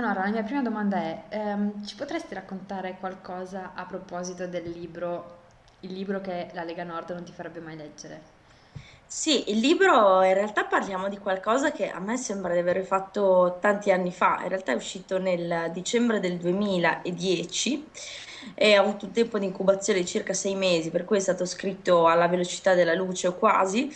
Eleonora, la mia prima domanda è, ehm, ci potresti raccontare qualcosa a proposito del libro, il libro che la Lega Nord non ti farebbe mai leggere? Sì, il libro in realtà parliamo di qualcosa che a me sembra di aver fatto tanti anni fa, in realtà è uscito nel dicembre del 2010 e ha avuto un tempo di incubazione di circa sei mesi, per cui è stato scritto alla velocità della luce o quasi,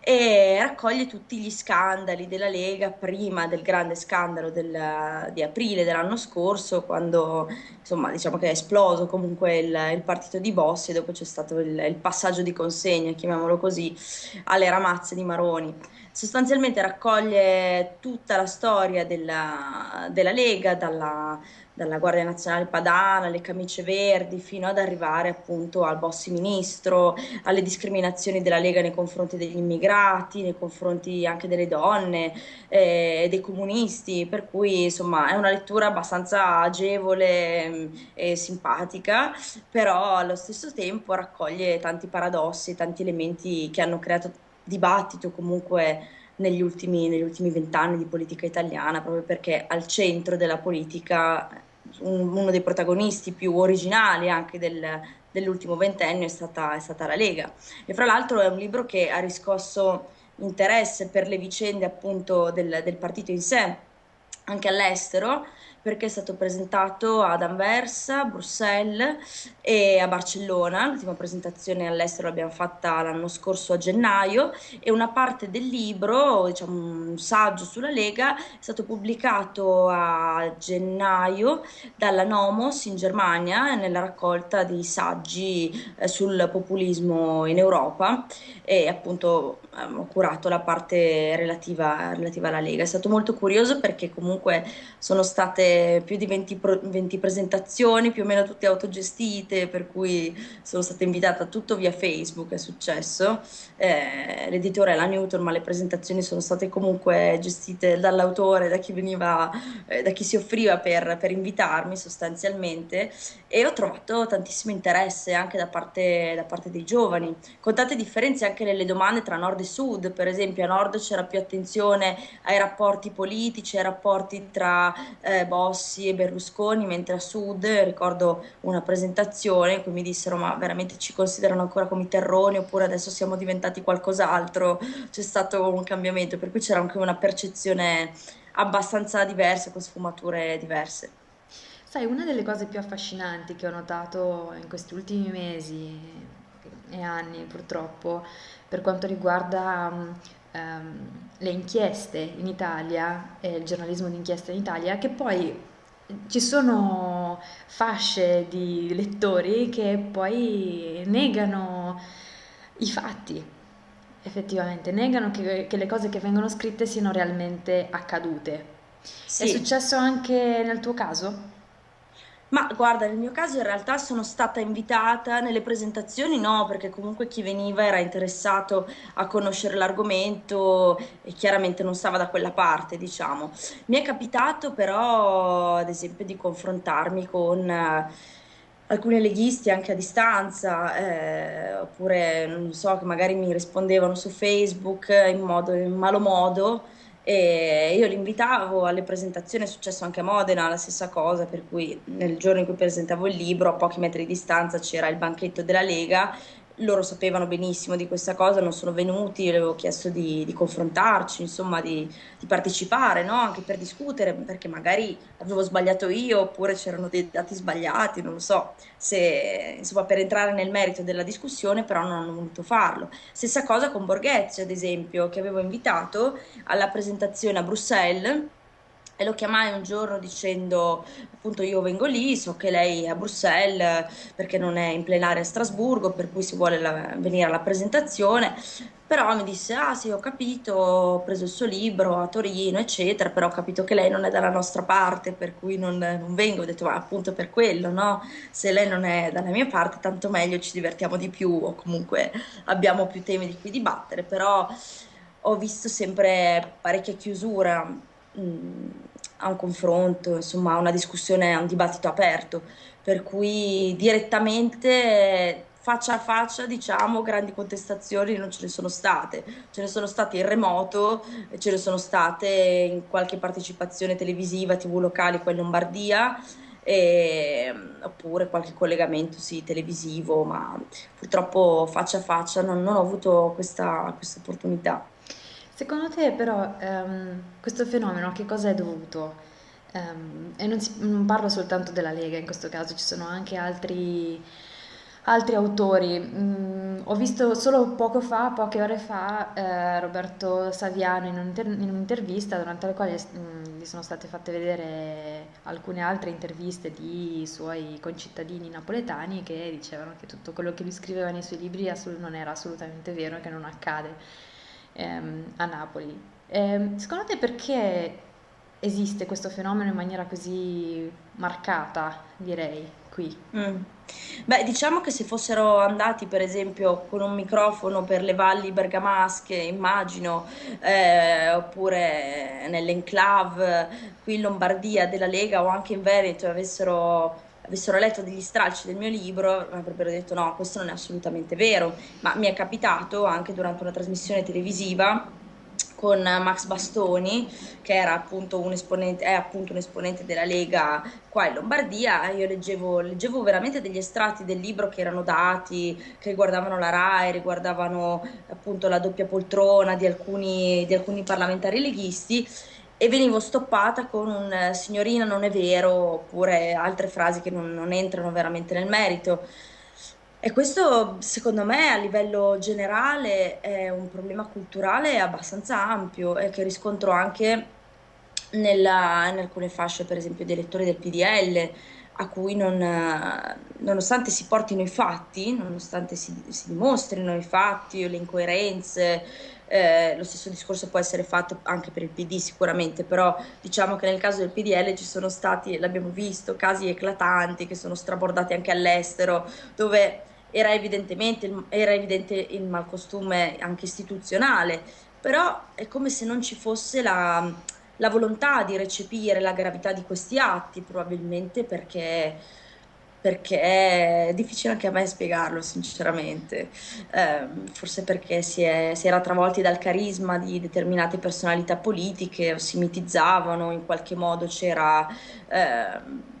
e raccoglie tutti gli scandali della Lega prima del grande scandalo del- di aprile dell'anno scorso, quando insomma diciamo che è esploso comunque il, il partito di Bossi e dopo c'è stato il, il passaggio di consegna, chiamiamolo così, alle ramazze di Maroni. Sostanzialmente raccoglie tutta la storia della, della Lega, dalla, dalla Guardia Nazionale Padana, alle camicie verdi, fino ad arrivare appunto al Bossi Ministro, alle discriminazioni della Lega nei confronti degli immigrati, nei confronti anche delle donne, eh, dei comunisti, per cui insomma è una lettura abbastanza agevole mh, e simpatica, però allo stesso tempo raccoglie tanti paradossi, tanti elementi che hanno creato dibattito comunque negli ultimi, negli ultimi vent'anni di politica italiana, proprio perché al centro della politica un- uno dei protagonisti più originali anche del- dell'ultimo ventennio è stata, è stata la Lega. E fra l'altro è un libro che ha riscosso interesse per le vicende appunto del, del partito in sé, anche all'estero, perché è stato presentato ad Anversa, Bruxelles e a Barcellona. L'ultima presentazione all'estero l'abbiamo fatta l'anno scorso a gennaio e una parte del libro, diciamo un saggio sulla Lega, è stato pubblicato a gennaio dalla Nomos in Germania nella raccolta di saggi eh, sul populismo in Europa e appunto ho curato la parte relativa, relativa alla Lega. È stato molto curioso perché comunque sono state più di 20, pro- 20 presentazioni, più o meno tutte autogestite, per cui sono stata invitata tutto via Facebook, è successo. Eh, l'editore è la Newton, ma le presentazioni sono state comunque gestite dall'autore, da chi veniva, eh, da chi si offriva per, per invitarmi sostanzialmente e ho trovato tantissimo interesse anche da parte, da parte dei giovani, con tante differenze anche nelle domande tra nord e sud, per esempio a nord c'era più attenzione ai rapporti politici, ai rapporti tra eh, Bossi e Berlusconi, mentre a sud ricordo una presentazione in cui mi dissero ma veramente ci considerano ancora come i terroni oppure adesso siamo diventati qualcos'altro, c'è stato un cambiamento, per cui c'era anche una percezione abbastanza diversa, con sfumature diverse. Sai, una delle cose più affascinanti che ho notato in questi ultimi mesi e anni, purtroppo, per quanto riguarda ehm, le inchieste in Italia e il giornalismo d'inchiesta in Italia, è che poi ci sono fasce di lettori che poi negano i fatti, effettivamente, negano che, che le cose che vengono scritte siano realmente accadute. È Sì, successo anche nel tuo caso? Ma guarda, nel mio caso in realtà sono stata invitata nelle presentazioni, no, perché comunque chi veniva era interessato a conoscere l'argomento e chiaramente non stava da quella parte, diciamo. Mi è capitato però, ad esempio, di confrontarmi con eh, alcuni leghisti anche a distanza, eh, oppure non so, che magari mi rispondevano su Facebook in modo, in malo modo e io li invitavo alle presentazioni, è successo anche a Modena, la stessa cosa, per cui nel giorno in cui presentavo il libro, a pochi metri di distanza c'era il banchetto della Lega, loro sapevano benissimo di questa cosa, non sono venuti, io avevo chiesto di, di confrontarci, insomma, di, di partecipare, no? Anche per discutere, perché magari avevo sbagliato io, oppure c'erano dei dati sbagliati, non lo so, se, insomma, per entrare nel merito della discussione, però non hanno voluto farlo. Stessa cosa con Borghezio, ad esempio, che avevo invitato alla presentazione a Bruxelles e lo chiamai un giorno dicendo appunto io vengo lì, so che lei è a Bruxelles perché non è in plenaria a Strasburgo, per cui si vuole la- venire alla presentazione, però mi disse ah sì ho capito, ho preso il suo libro a Torino eccetera, però ho capito che lei non è dalla nostra parte, per cui non, non vengo, ho detto ma appunto per quello, no? Se lei non è dalla mia parte tanto meglio, ci divertiamo di più o comunque abbiamo più temi di cui dibattere, però ho visto sempre parecchia chiusura mh, a un confronto, insomma, a una discussione, a un dibattito aperto, per cui direttamente faccia a faccia, diciamo, grandi contestazioni non ce ne sono state. Ce ne sono state in remoto, ce ne sono state in qualche partecipazione televisiva, TV locali qua in Lombardia, e, oppure qualche collegamento sì, televisivo, ma purtroppo faccia a faccia non, non ho avuto questa, questa opportunità. Secondo te però ehm, questo fenomeno a che cosa è dovuto? Ehm, e non, si- non parlo soltanto della Lega, in questo caso ci sono anche altri, altri autori. Mm, ho visto solo poco fa, poche ore fa, eh, Roberto Saviano in, un'inter- in un'intervista durante la quale mm, gli sono state fatte vedere alcune altre interviste di suoi concittadini napoletani che dicevano che tutto quello che lui scriveva nei suoi libri assolut- non era assolutamente vero e che non accade ehm, a Napoli. Ehm, secondo te perché esiste questo fenomeno in maniera così marcata, direi, qui? Mm. Beh, diciamo che se fossero andati, per esempio, con un microfono per le valli bergamasche, immagino, eh, oppure nell'enclave qui in Lombardia della Lega o anche in Veneto, avessero, avessero letto degli stralci del mio libro, avrebbero detto no, questo non è assolutamente vero. Ma mi è capitato anche durante una trasmissione televisiva con Max Bastoni, che era appunto un esponente, è appunto un esponente della Lega qua in Lombardia. Io leggevo, leggevo veramente degli estratti del libro che erano dati, che riguardavano la RAI, riguardavano appunto la doppia poltrona di alcuni, di alcuni parlamentari leghisti e venivo stoppata con un signorina non è vero oppure altre frasi che non, non entrano veramente nel merito. E questo, secondo me, a livello generale è un problema culturale abbastanza ampio e che riscontro anche nella- in alcune fasce, per esempio, di elettori del PDL, a cui non, eh, nonostante si portino i fatti, nonostante si, si dimostrino i fatti o le incoerenze, eh, lo stesso discorso può essere fatto anche per il PD sicuramente, però diciamo che nel caso del PDL ci sono stati, l'abbiamo visto, casi eclatanti che sono strabordati anche all'estero, dove era era evidente il malcostume anche istituzionale, però è come se non ci fosse la, la volontà di recepire la gravità di questi atti, probabilmente perché, perché è difficile anche a me spiegarlo, sinceramente. Eh, forse perché si, è, si, era travolti dal carisma di determinate personalità politiche o si mitizzavano, in qualche modo c'era... Eh,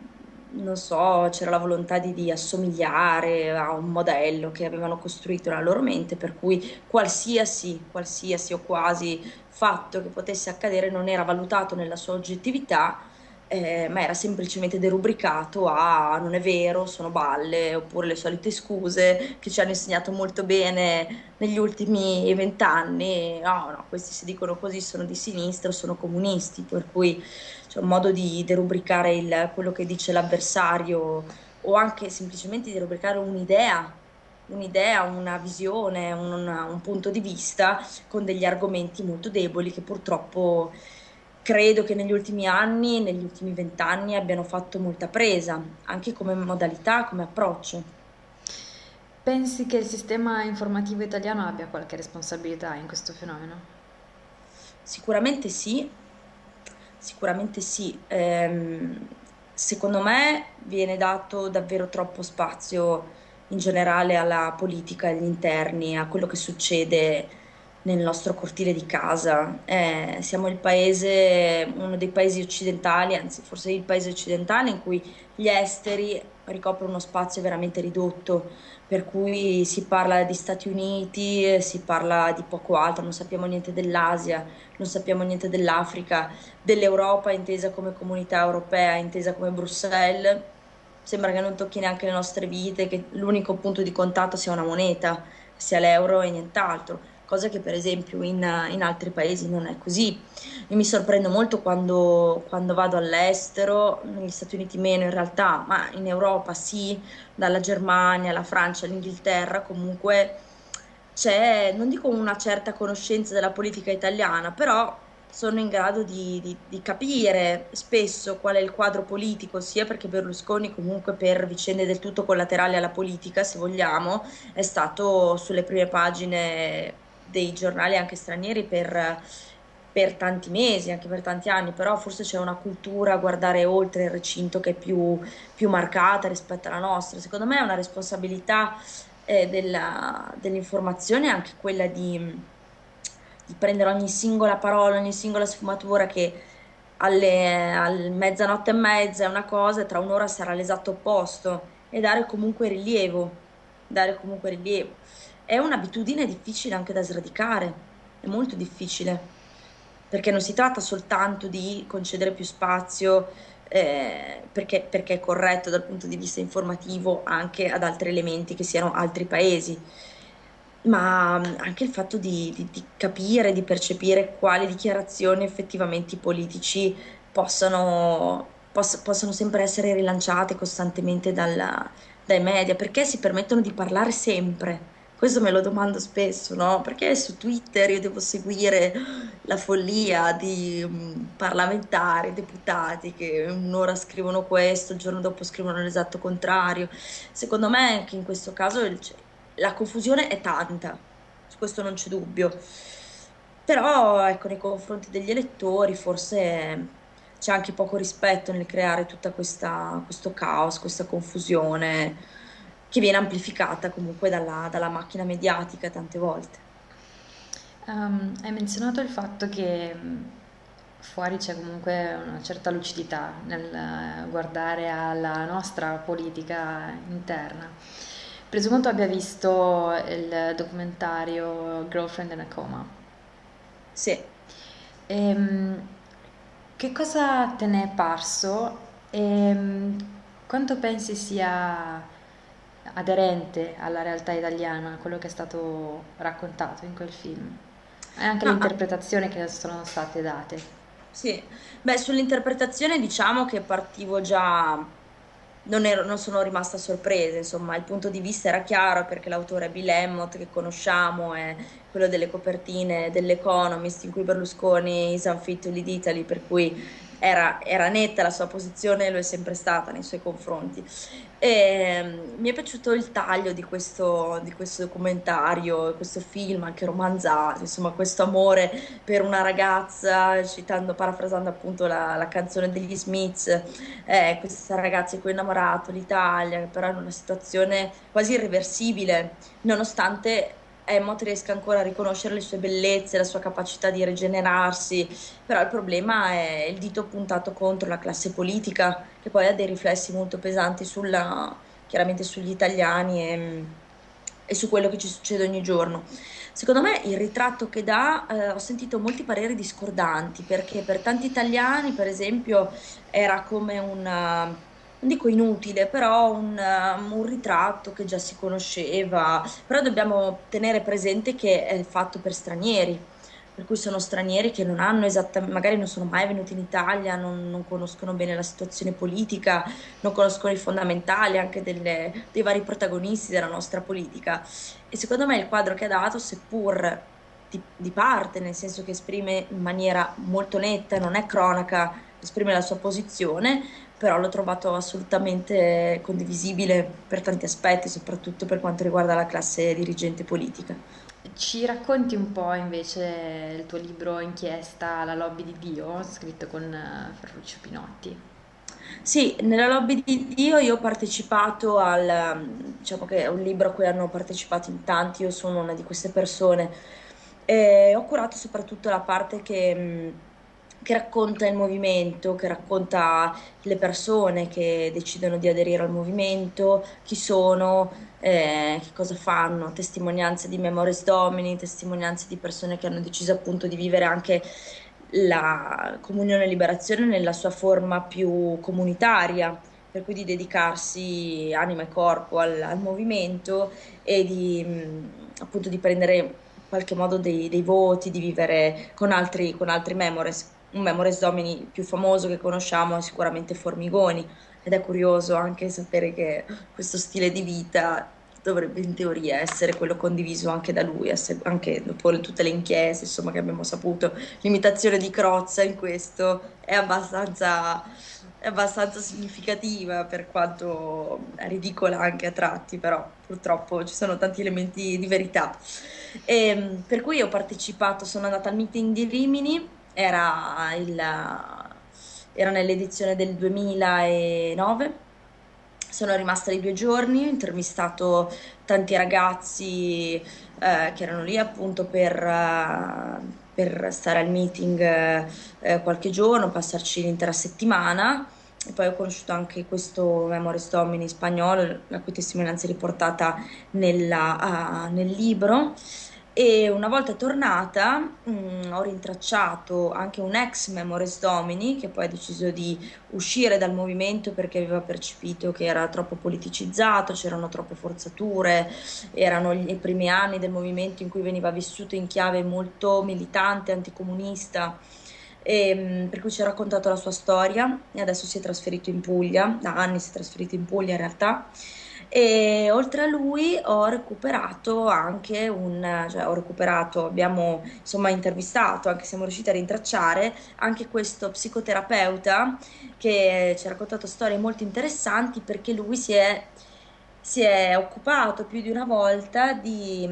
non so, c'era la volontà di, di, assomigliare a un modello che avevano costruito nella loro mente, per cui qualsiasi, qualsiasi o quasi fatto che potesse accadere non era valutato nella sua oggettività, eh, ma era semplicemente derubricato a non è vero, sono balle, oppure le solite scuse che ci hanno insegnato molto bene negli ultimi vent'anni. No, no, questi si dicono così sono di sinistra, sono comunisti, per cui c'è un modo di derubricare il, quello che dice l'avversario o anche semplicemente di rubricare un'idea, un'idea, una visione, un, un punto di vista con degli argomenti molto deboli che purtroppo credo che negli ultimi anni, negli ultimi vent'anni abbiano fatto molta presa, anche come modalità, come approccio. Pensi che il sistema informativo italiano abbia qualche responsabilità in questo fenomeno? Sicuramente sì, Sicuramente sì. Ehm, secondo me viene dato davvero troppo spazio in generale alla politica, agli interni, a quello che succede nel nostro cortile di casa. Eh, siamo il paese, uno dei paesi occidentali, anzi forse il paese occidentale in cui gli esteri ricoprono uno spazio veramente ridotto, per cui si parla di Stati Uniti, si parla di poco altro, non sappiamo niente dell'Asia, non sappiamo niente dell'Africa, dell'Europa intesa come comunità europea, intesa come Bruxelles. Sembra che non tocchi neanche le nostre vite, che l'unico punto di contatto sia una moneta, sia l'euro e nient'altro cosa che per esempio in, in, altri paesi non è così. Io mi sorprendo molto quando, quando, vado all'estero, negli Stati Uniti meno in realtà, ma in Europa sì, dalla Germania alla Francia all'Inghilterra comunque c'è, non dico una certa conoscenza della politica italiana, però sono in grado di, di, di, capire spesso qual è il quadro politico, sia perché Berlusconi comunque per vicende del tutto collaterali alla politica, se vogliamo, è stato sulle prime pagine dei giornali anche stranieri per, per tanti mesi, anche per tanti anni, però forse c'è una cultura a guardare oltre il recinto che è più, più marcata rispetto alla nostra. Secondo me è una responsabilità eh, della- dell'informazione anche quella di, di prendere ogni singola parola, ogni singola sfumatura che alle, al mezzanotte e mezza è una cosa e tra un'ora sarà l'esatto opposto e dare comunque rilievo, dare comunque rilievo. È un'abitudine difficile anche da sradicare, è molto difficile, perché non si tratta soltanto di concedere più spazio, eh, perché, perché è corretto dal punto di vista informativo anche ad altri elementi che siano altri paesi, ma mm, anche il fatto di, di- di capire, di percepire quali dichiarazioni effettivamente i politici possano, poss- possono sempre essere rilanciate costantemente dalla- dai media, perché si permettono di parlare sempre. Questo me lo domando spesso, no? Perché su Twitter io devo seguire la follia di mm, parlamentari, deputati che un'ora scrivono questo, il giorno dopo scrivono l'esatto contrario. Secondo me anche in questo caso il- la confusione è tanta, su questo non c'è dubbio. Però, ecco, nei confronti degli elettori forse c'è anche poco rispetto nel creare questa, questo caos, questa confusione che viene amplificata comunque dalla, dalla macchina mediatica tante volte. Um, hai menzionato il fatto che fuori c'è comunque una certa lucidità nel eh, guardare alla nostra politica interna. Presumo tu abbia visto il documentario Girlfriend in a Coma. Sì. Ehm, che cosa te ne è parso e mm, quanto pensi sia aderente alla realtà italiana, quello che è stato raccontato in quel film? E anche le No, ah, interpretazioni che sono state date. sì. Beh, sull'interpretazione diciamo che partivo già non, ero- non sono rimasta sorpresa, insomma, il punto di vista era chiaro perché l'autore è Bill Emmott, che conosciamo, è quello delle copertine dell'Economist in cui Berlusconi is unfit to lead Italy, per cui era, era netta la sua posizione lo è sempre stata nei suoi confronti. E, mm, mi è piaciuto il taglio di questo, di questo documentario, questo film anche romanzato, insomma, questo amore per una ragazza, citando, parafrasando appunto la, la canzone degli Smiths, eh, questa ragazza di cui è innamorato, l'Italia, però in una situazione quasi irreversibile, nonostante Emma riesca ancora a riconoscere le sue bellezze, la sua capacità di rigenerarsi, però il problema è il dito puntato contro la classe politica, che poi ha dei riflessi molto pesanti sulla, chiaramente sugli italiani e, e su quello che ci succede ogni giorno. Secondo me il ritratto che dà, eh, ho sentito molti pareri discordanti, perché per tanti italiani, per esempio, era come un, eh, non dico inutile, però un, eh, un ritratto che già si conosceva, però dobbiamo tenere presente che è fatto per stranieri, per cui sono stranieri che non hanno esattamente, magari non sono mai venuti in Italia, non, non conoscono bene la situazione politica, non conoscono i fondamentali anche delle- dei vari protagonisti della nostra politica. E secondo me il quadro che ha dato, seppur di, di parte, nel senso che esprime in maniera molto netta, non è cronaca, esprime la sua posizione, però l'ho trovato assolutamente condivisibile per tanti aspetti, soprattutto per quanto riguarda la classe dirigente politica. Ci racconti un po' invece il tuo libro inchiesta La lobby di Dio, scritto con eh, Ferruccio Pinotti. Sì, nella Lobby di Dio io ho partecipato al, ehm, diciamo che è un libro a cui hanno partecipato in tanti, io sono una di queste persone. E ho curato soprattutto la parte che, mh, che racconta il movimento, che racconta le persone che decidono di aderire al movimento, chi sono, eh, che cosa fanno, testimonianze di Memories Domini, testimonianze di persone che hanno deciso appunto di vivere anche la comunione e liberazione nella sua forma più comunitaria, per cui di dedicarsi anima e corpo al, al movimento e di mh, appunto di prendere in qualche modo dei, dei voti, di vivere con altri, con altri memores. Un memores domini più famoso che conosciamo è sicuramente Formigoni, ed è curioso anche sapere che questo stile di vita dovrebbe in teoria essere quello condiviso anche da lui, anche dopo tutte le inchieste, insomma, che abbiamo saputo. L'imitazione di Crozza in questo è abbastanza, è abbastanza significativa, per quanto ridicola anche a tratti, però purtroppo ci sono tanti elementi di verità. E, per cui ho partecipato, sono andata al meeting di Rimini, era, il- era nell'edizione del 2009 sono rimasta lì due giorni, ho intervistato tanti ragazzi eh, che erano lì appunto per, eh, per stare al meeting eh, qualche giorno, passarci l'intera settimana. E poi ho conosciuto anche questo Memories Domini spagnolo, la cui testimonianza è riportata nella, uh, nel libro. E una volta tornata mh, mm, ho rintracciato anche un ex Memories Domini che poi ha deciso di uscire dal movimento perché aveva percepito che era troppo politicizzato, c'erano troppe forzature, erano i primi anni del movimento in cui veniva vissuto in chiave molto militante, anticomunista. E, mm, per cui ci ha raccontato la sua storia e adesso si è trasferito in Puglia, da anni si è trasferito in Puglia in realtà e oltre a lui ho recuperato anche un, cioè ho recuperato, abbiamo insomma intervistato, anche siamo riusciti a rintracciare anche questo psicoterapeuta che ci ha raccontato storie molto interessanti perché lui si è, si è occupato più di una volta di,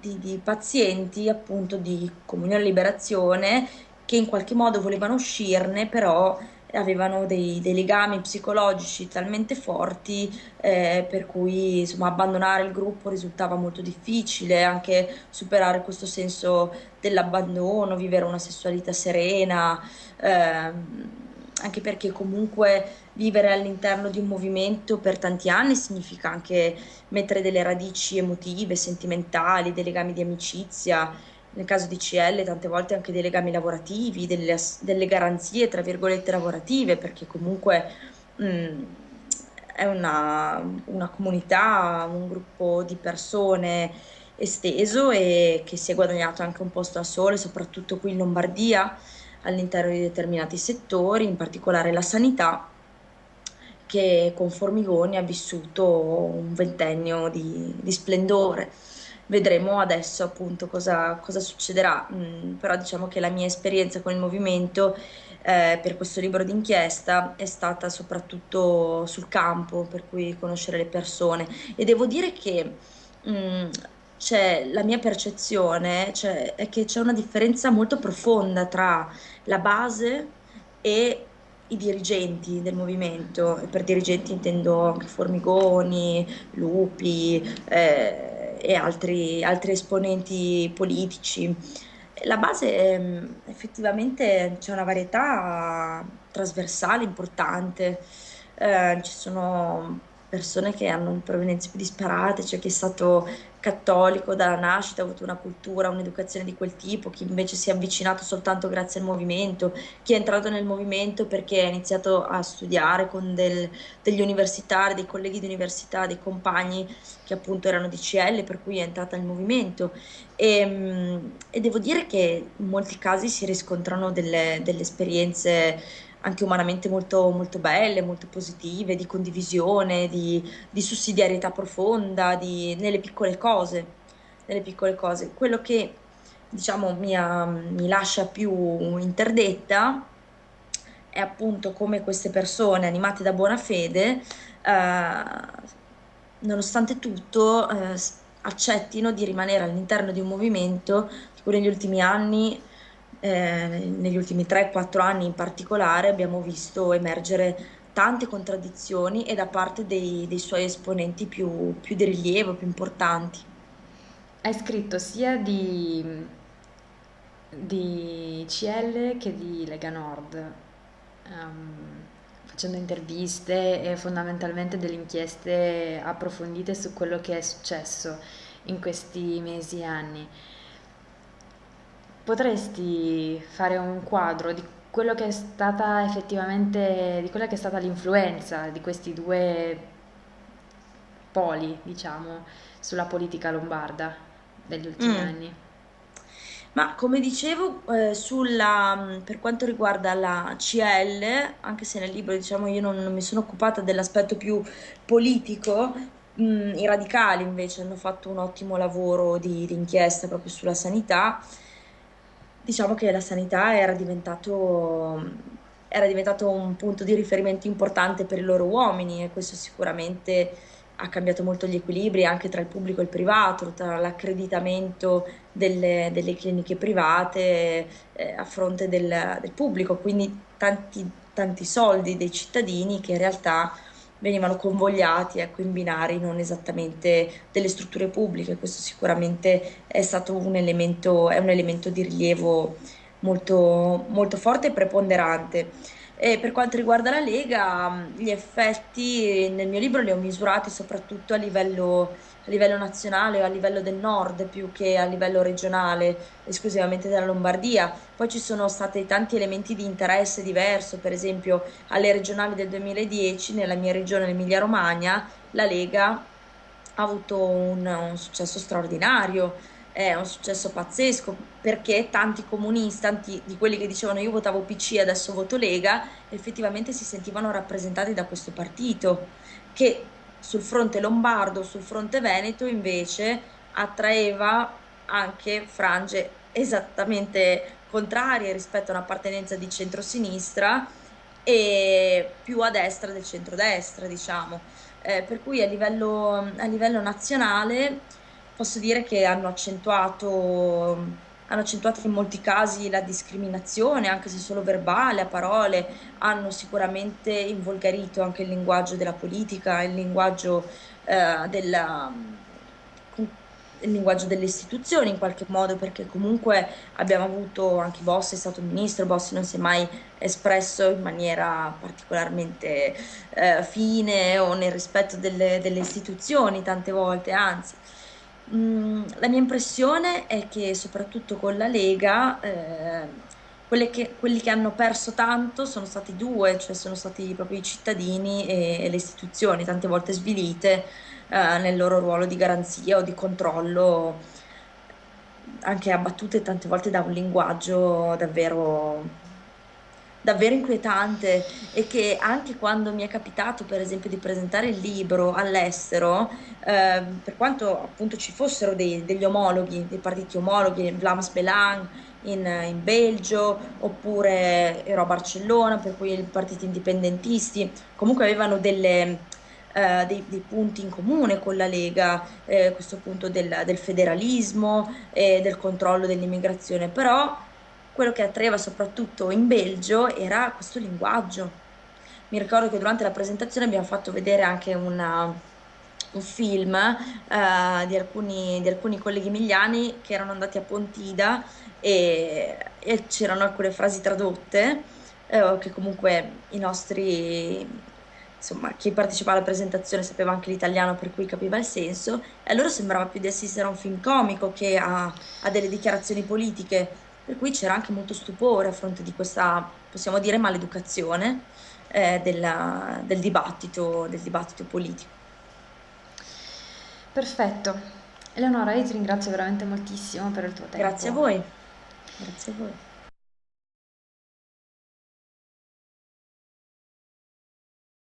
di, di pazienti appunto di comunione liberazione che in qualche modo volevano uscirne però avevano dei, dei legami psicologici talmente forti eh, per cui insomma, abbandonare il gruppo risultava molto difficile, anche superare questo senso dell'abbandono, vivere una sessualità serena, eh, anche perché comunque vivere all'interno di un movimento per tanti anni significa anche mettere delle radici emotive, sentimentali, dei legami di amicizia nel caso di CL tante volte anche dei legami lavorativi, delle, delle garanzie tra virgolette lavorative, perché comunque mh, mm, è una, una, comunità, un gruppo di persone esteso e che si è guadagnato anche un posto a sole, soprattutto qui in Lombardia, all'interno di determinati settori, in particolare la sanità che con Formigoni ha vissuto un ventennio di, di splendore vedremo adesso appunto cosa, cosa succederà, mm, però diciamo che la mia esperienza con il movimento eh, per questo libro d'inchiesta è stata soprattutto sul campo, per cui conoscere le persone. E devo dire che mm, c'è la mia percezione cioè, è che c'è una differenza molto profonda tra la base e i dirigenti del movimento, e per dirigenti intendo anche Formigoni, Lupi, eh, e altri, altri esponenti politici. La base ehm, effettivamente c'è una varietà trasversale importante, eh, ci sono persone che hanno provenienze più disparate, c'è chi è stato cattolico dalla nascita, ha avuto una cultura, un'educazione di quel tipo, chi invece si è avvicinato soltanto grazie al movimento, chi è entrato nel movimento perché ha iniziato a studiare con del, degli universitari, dei colleghi di università, dei compagni che appunto erano di CL, per cui è entrata nel movimento. E, mm, e devo dire che in molti casi si riscontrano delle, delle esperienze anche umanamente molto, molto belle, molto positive, di condivisione, di, di sussidiarietà profonda, di, nelle piccole cose, nelle piccole cose. Quello che diciamo mi, ha, mi lascia più interdetta è appunto come queste persone animate da buona fede, eh, nonostante tutto, eh, accettino di rimanere all'interno di un movimento che negli ultimi anni eh, negli ultimi 3-4 anni in particolare abbiamo visto emergere tante contraddizioni e da parte dei, dei suoi esponenti più, più, di rilievo, più importanti. Hai scritto sia di, di CL che di Lega Nord, um, facendo interviste e fondamentalmente delle inchieste approfondite su quello che è successo in questi mesi e anni. Potresti fare un quadro di quello che è stata effettivamente, di quella che è stata l'influenza di questi due poli, diciamo, sulla politica lombarda degli ultimi mm. anni? Ma come dicevo, eh, sulla, per quanto riguarda la CL, anche se nel libro diciamo, io non, non mi sono occupata dell'aspetto più politico, mh, mm, i radicali invece hanno fatto un ottimo lavoro di, di inchiesta proprio sulla sanità diciamo che la sanità era diventato, era diventato un punto di riferimento importante per i loro uomini e questo sicuramente ha cambiato molto gli equilibri anche tra il pubblico e il privato, tra l'accreditamento delle, delle cliniche private eh, a fronte del, del, pubblico, quindi tanti, tanti soldi dei cittadini che in realtà venivano convogliati, ecco, in binari non esattamente delle strutture pubbliche. Questo sicuramente è stato un elemento, un elemento di rilievo molto, molto forte e preponderante. E per quanto riguarda la Lega, gli effetti nel mio libro li ho misurati soprattutto a livello, a livello nazionale o a livello del nord più che a livello regionale, esclusivamente della Lombardia. Poi ci sono stati tanti elementi di interesse diverso, per esempio alle regionali del 2010 nella mia regione, l'Emilia-Romagna, la Lega ha avuto un, un successo straordinario è un successo pazzesco perché tanti comunisti, tanti di quelli che dicevano io votavo PC e adesso voto Lega, effettivamente si sentivano rappresentati da questo partito che sul fronte lombardo, sul fronte veneto invece attraeva anche frange esattamente contrarie rispetto a un'appartenenza di centrosinistra e più a destra del centrodestra, diciamo. Eh, per cui a livello, a livello nazionale posso dire che hanno accentuato, hanno accentuato in molti casi la discriminazione, anche se solo verbale, a parole, hanno sicuramente involgarito anche il linguaggio della politica, il linguaggio, eh, della, il linguaggio delle istituzioni in qualche modo, perché comunque abbiamo avuto anche Bossi, è stato ministro, Bossi non si è mai espresso in maniera particolarmente eh, fine o nel rispetto delle, delle istituzioni tante volte, anzi. Mm, la mia impressione è che soprattutto con la Lega, eh, che- quelli che hanno perso tanto sono stati due, cioè sono stati proprio i cittadini e, e le istituzioni, tante volte svilite, eh, nel loro ruolo di garanzia o di controllo, anche abbattute tante volte da un linguaggio davvero davvero inquietante e che anche quando mi è capitato, per esempio, di presentare il libro all'estero, eh, per quanto appunto ci fossero dei- degli omologhi, dei partiti omologhi, Vlaams Belang in, in Belgio, oppure ero a Barcellona, per cui i partiti indipendentisti, comunque avevano delle, eh, dei, dei punti in comune con la Lega, eh, questo punto del, del federalismo e del controllo dell'immigrazione, però quello che attraeva soprattutto in Belgio era questo linguaggio. Mi ricordo che durante la presentazione abbiamo fatto vedere anche una, un film eh, di, alcuni, di alcuni colleghi emiliani che erano andati a Pontida e, e c'erano alcune frasi tradotte eh, che comunque i nostri insomma, chi partecipava alla presentazione sapeva anche l'italiano per cui capiva il senso, e a loro sembrava più di assistere a un film comico che a, a delle dichiarazioni politiche, per cui c'era anche molto stupore a fronte di questa, possiamo dire, maleducazione eh, della- del dibattito, del dibattito politico. Perfetto. Eleonora, io ti ringrazio veramente moltissimo per il tuo Grazie a tempo. voi, grazie a voi.